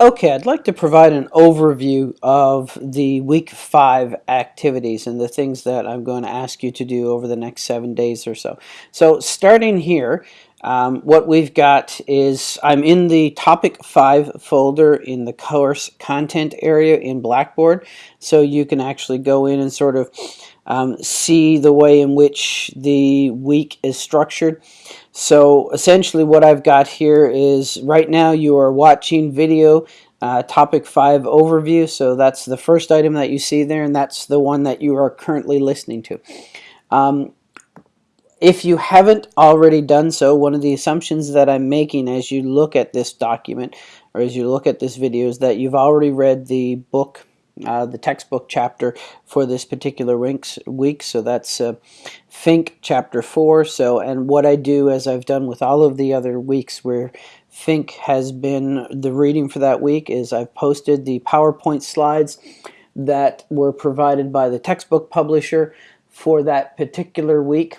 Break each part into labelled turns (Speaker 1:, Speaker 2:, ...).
Speaker 1: Okay, I'd like to provide an overview of the week five activities and the things that I'm going to ask you to do over the next seven days or so. So starting here, um, what we've got is I'm in the topic five folder in the course content area in Blackboard. So you can actually go in and sort of um, see the way in which the week is structured. So essentially what I've got here is right now you are watching video uh, topic 5 overview. So that's the first item that you see there and that's the one that you are currently listening to. Um, if you haven't already done so, one of the assumptions that I'm making as you look at this document or as you look at this video is that you've already read the book uh, the textbook chapter for this particular week. So that's uh, Fink chapter 4. So, and what I do, as I've done with all of the other weeks where Fink has been the reading for that week, is I've posted the PowerPoint slides that were provided by the textbook publisher for that particular week.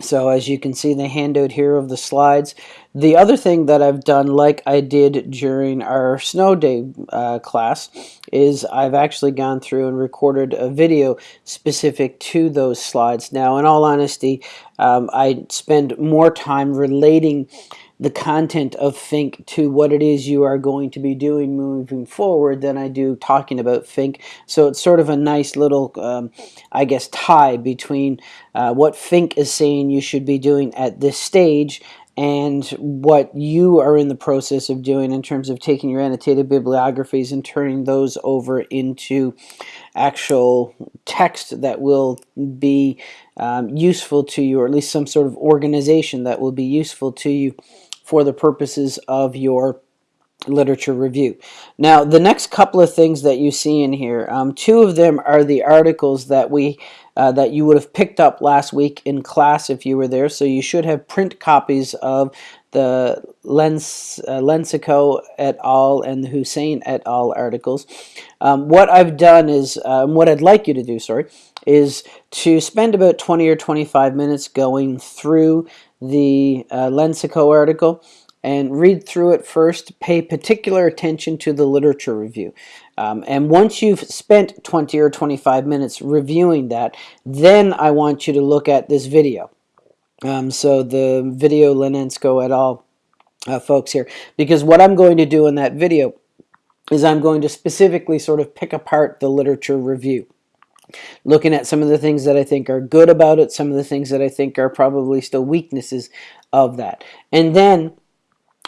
Speaker 1: So as you can see the handout here of the slides. The other thing that I've done like I did during our snow day uh, class is I've actually gone through and recorded a video specific to those slides. Now in all honesty um, I spend more time relating the content of Fink to what it is you are going to be doing moving forward than I do talking about Fink. So it's sort of a nice little, um, I guess, tie between uh, what Fink is saying you should be doing at this stage and what you are in the process of doing in terms of taking your annotated bibliographies and turning those over into actual text that will be um, useful to you, or at least some sort of organization that will be useful to you for the purposes of your literature review. Now, the next couple of things that you see in here, um, two of them are the articles that we uh, that you would have picked up last week in class if you were there. So you should have print copies of the Lens, uh, Lensico et al. and the Hussein et al. articles. Um, what I've done is, um, what I'd like you to do, sorry, is to spend about 20 or 25 minutes going through the uh, Lensico article and read through it first. Pay particular attention to the literature review. Um, and once you've spent 20 or 25 minutes reviewing that, then I want you to look at this video. Um, so the video Lenensko et al. Uh, folks here. Because what I'm going to do in that video is I'm going to specifically sort of pick apart the literature review looking at some of the things that I think are good about it, some of the things that I think are probably still weaknesses of that. And then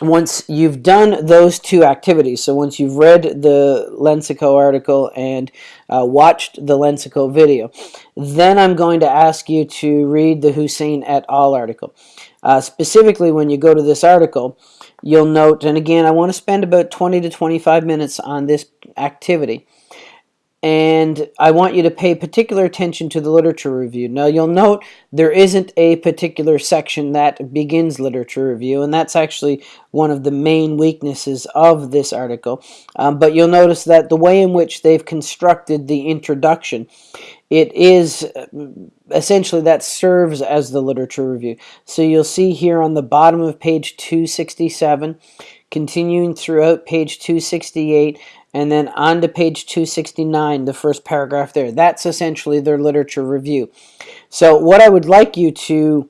Speaker 1: once you've done those two activities, so once you've read the Lensico article and uh, watched the Lensico video, then I'm going to ask you to read the Hussein et al. article. Uh, specifically, when you go to this article, you'll note, and again, I want to spend about 20 to 25 minutes on this activity and I want you to pay particular attention to the literature review. Now you'll note there isn't a particular section that begins literature review and that's actually one of the main weaknesses of this article. Um, but you'll notice that the way in which they've constructed the introduction it is uh, essentially that serves as the literature review. So you'll see here on the bottom of page 267 continuing throughout page 268 and then on to page 269, the first paragraph there. That's essentially their literature review. So what I would like you to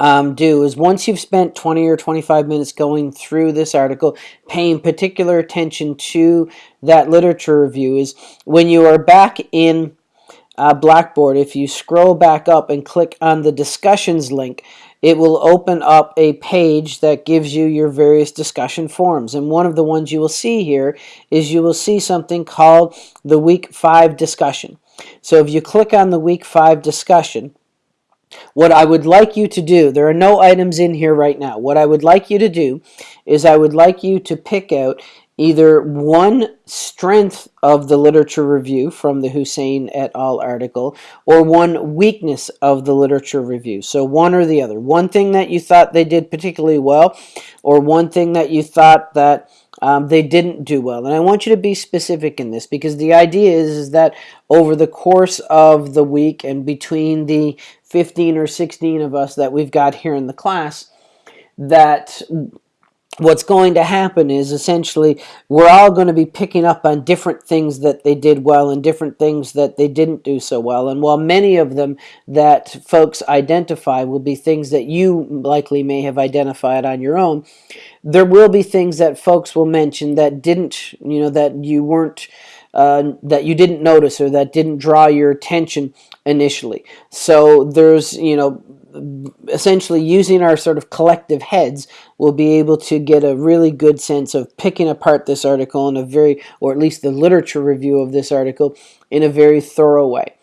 Speaker 1: um, do is once you've spent 20 or 25 minutes going through this article, paying particular attention to that literature review is when you are back in uh, Blackboard, if you scroll back up and click on the discussions link, it will open up a page that gives you your various discussion forums. And one of the ones you will see here is you will see something called the Week 5 discussion. So if you click on the Week 5 discussion, what I would like you to do, there are no items in here right now. What I would like you to do is I would like you to pick out either one strength of the literature review from the Hussein et al. article or one weakness of the literature review. So one or the other. One thing that you thought they did particularly well or one thing that you thought that um, they didn't do well. And I want you to be specific in this because the idea is, is that over the course of the week and between the 15 or 16 of us that we've got here in the class, that what's going to happen is essentially we're all going to be picking up on different things that they did well and different things that they didn't do so well. And while many of them that folks identify will be things that you likely may have identified on your own, there will be things that folks will mention that didn't, you know, that you weren't, uh, that you didn't notice or that didn't draw your attention initially. So there's, you know, essentially using our sort of collective heads, we'll be able to get a really good sense of picking apart this article in a very, or at least the literature review of this article in a very thorough way.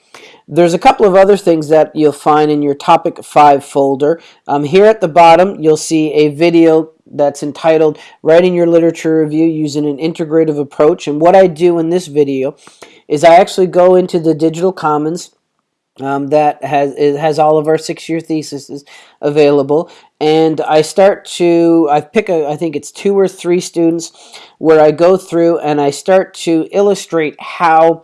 Speaker 1: There's a couple of other things that you'll find in your topic 5 folder. Um, here at the bottom you'll see a video that's entitled Writing Your Literature Review Using an Integrative Approach and what I do in this video is I actually go into the Digital Commons um, that has it has all of our six-year theses available. And I start to I pick a I think it's two or three students where I go through and I start to illustrate how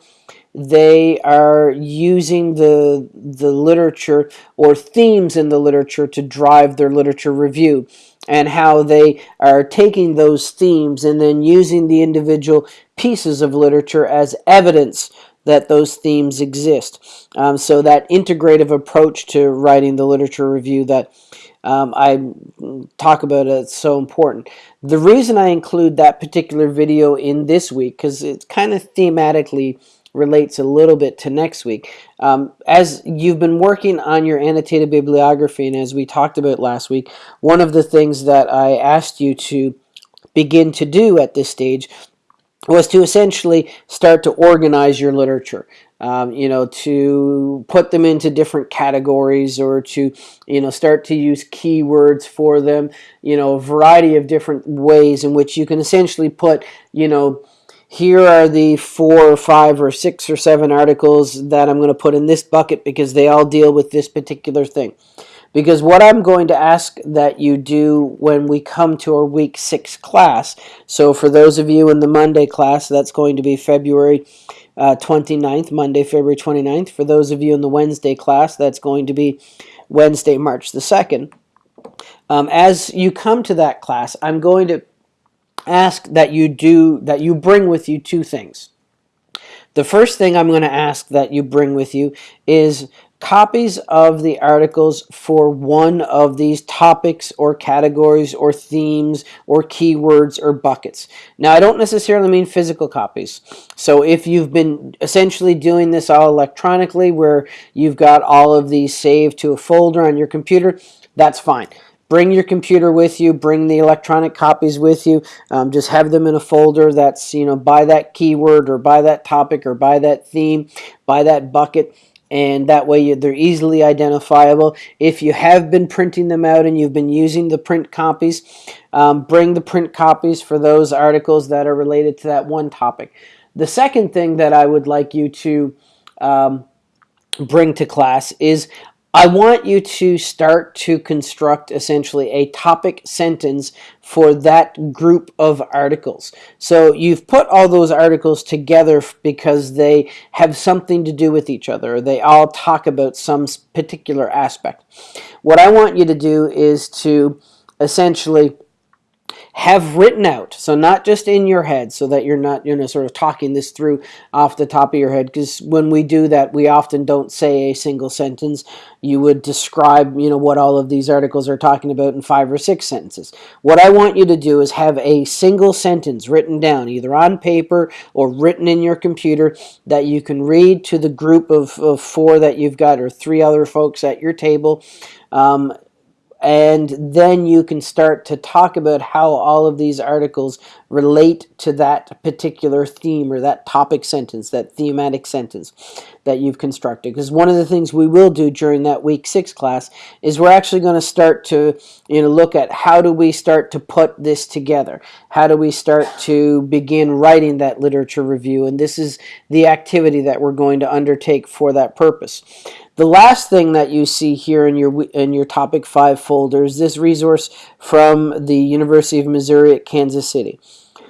Speaker 1: they are using the the literature or themes in the literature to drive their literature review and how they are taking those themes and then using the individual pieces of literature as evidence that those themes exist. Um, so that integrative approach to writing the literature review that um, I talk about is so important. The reason I include that particular video in this week, because it kind of thematically relates a little bit to next week. Um, as you've been working on your annotated bibliography, and as we talked about last week, one of the things that I asked you to begin to do at this stage was to essentially start to organize your literature. Um, you know, to put them into different categories or to, you know, start to use keywords for them, you know, a variety of different ways in which you can essentially put, you know, here are the four or five or six or seven articles that I'm going to put in this bucket because they all deal with this particular thing. Because what I'm going to ask that you do when we come to our week six class, so for those of you in the Monday class, that's going to be February uh, 29th, Monday, February 29th. For those of you in the Wednesday class, that's going to be Wednesday, March the 2nd. Um, as you come to that class, I'm going to ask that you do, that you bring with you two things. The first thing I'm going to ask that you bring with you is copies of the articles for one of these topics or categories or themes or keywords or buckets. Now, I don't necessarily mean physical copies. So if you've been essentially doing this all electronically where you've got all of these saved to a folder on your computer, that's fine. Bring your computer with you, bring the electronic copies with you, um, just have them in a folder that's, you know, by that keyword or by that topic or by that theme, by that bucket and that way they're easily identifiable. If you have been printing them out and you've been using the print copies, um, bring the print copies for those articles that are related to that one topic. The second thing that I would like you to um, bring to class is I want you to start to construct essentially a topic sentence for that group of articles. So you've put all those articles together because they have something to do with each other. They all talk about some particular aspect. What I want you to do is to essentially have written out. So not just in your head so that you're not, you know, sort of talking this through off the top of your head because when we do that, we often don't say a single sentence. You would describe, you know, what all of these articles are talking about in five or six sentences. What I want you to do is have a single sentence written down, either on paper or written in your computer that you can read to the group of, of four that you've got or three other folks at your table. Um, and then you can start to talk about how all of these articles relate to that particular theme or that topic sentence, that thematic sentence that you've constructed. Because one of the things we will do during that week six class is we're actually going to start to you know look at how do we start to put this together? How do we start to begin writing that literature review? And this is the activity that we're going to undertake for that purpose. The last thing that you see here in your in your topic 5 folder is this resource from the University of Missouri at Kansas City.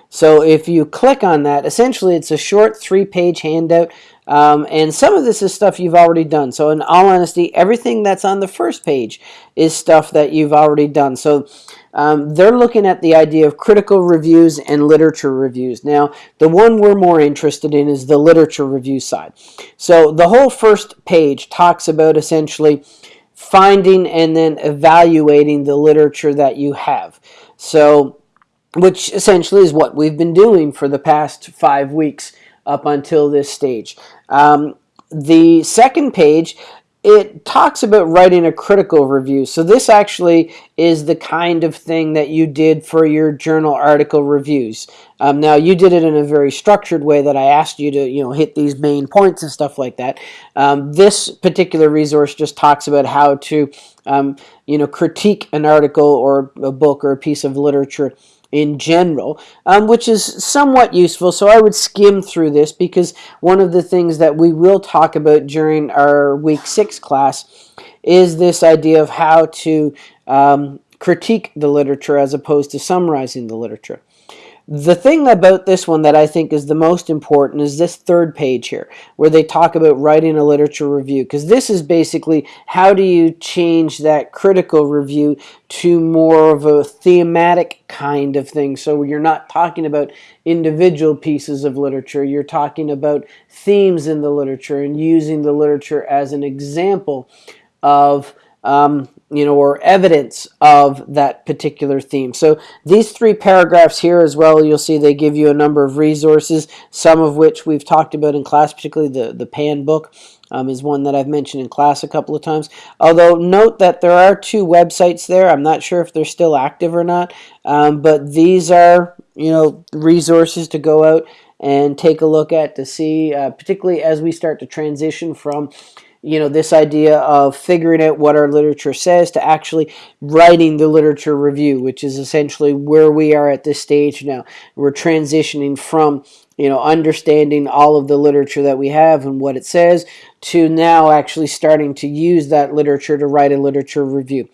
Speaker 1: So if you click on that, essentially it's a short three-page handout Um, and some of this is stuff you've already done. So in all honesty, everything that's on the first page is stuff that you've already done. So um, they're looking at the idea of critical reviews and literature reviews. Now, the one we're more interested in is the literature review side. So the whole first page talks about essentially finding and then evaluating the literature that you have. So, which essentially is what we've been doing for the past five weeks up until this stage. Um, the second page it talks about writing a critical review. So this actually is the kind of thing that you did for your journal article reviews. Um, now you did it in a very structured way that I asked you to, you know, hit these main points and stuff like that. Um, this particular resource just talks about how to, um, you know, critique an article or a book or a piece of literature in general, um, which is somewhat useful. So I would skim through this because one of the things that we will talk about during our week six class is this idea of how to um, critique the literature as opposed to summarizing the literature. The thing about this one that I think is the most important is this third page here, where they talk about writing a literature review, because this is basically how do you change that critical review to more of a thematic kind of thing. So you're not talking about individual pieces of literature, you're talking about themes in the literature and using the literature as an example of um, you know, or evidence of that particular theme. So these three paragraphs here as well, you'll see they give you a number of resources, some of which we've talked about in class, particularly the, the PAN book. Um, is one that I've mentioned in class a couple of times. Although note that there are two websites there. I'm not sure if they're still active or not, um, but these are you know resources to go out and take a look at to see, uh, particularly as we start to transition from you know, this idea of figuring out what our literature says to actually writing the literature review, which is essentially where we are at this stage now. We're transitioning from, you know, understanding all of the literature that we have and what it says to now actually starting to use that literature to write a literature review.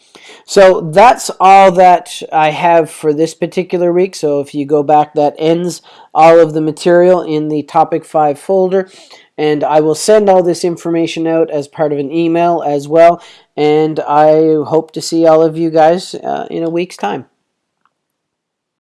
Speaker 1: So that's all that I have for this particular week. So if you go back, that ends all of the material in the topic 5 folder and I will send all this information out as part of an email as well and I hope to see all of you guys uh, in a week's time.